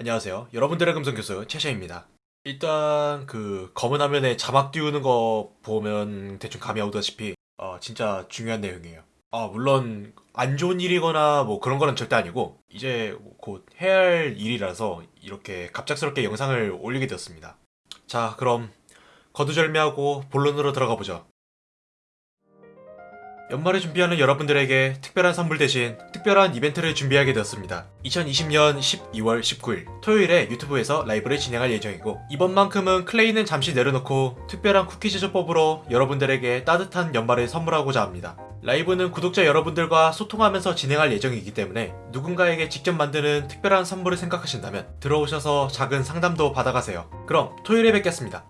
안녕하세요. 여러분들의 금성교수 최샤입니다. 일단 그 검은 화면에 자막 띄우는 거 보면 대충 감이 오다시피 어, 진짜 중요한 내용이에요. 아 물론 안 좋은 일이거나 뭐 그런 거는 절대 아니고 이제 곧 해야 할 일이라서 이렇게 갑작스럽게 영상을 올리게 되었습니다. 자 그럼 거두절미하고 본론으로 들어가 보죠. 연말에 준비하는 여러분들에게 특별한 선물 대신 특별한 이벤트를 준비하게 되었습니다. 2020년 12월 19일 토요일에 유튜브에서 라이브를 진행할 예정이고 이번만큼은 클레이는 잠시 내려놓고 특별한 쿠키 제조법으로 여러분들에게 따뜻한 연말을 선물하고자 합니다. 라이브는 구독자 여러분들과 소통하면서 진행할 예정이기 때문에 누군가에게 직접 만드는 특별한 선물을 생각하신다면 들어오셔서 작은 상담도 받아가세요. 그럼 토요일에 뵙겠습니다.